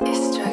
It's true.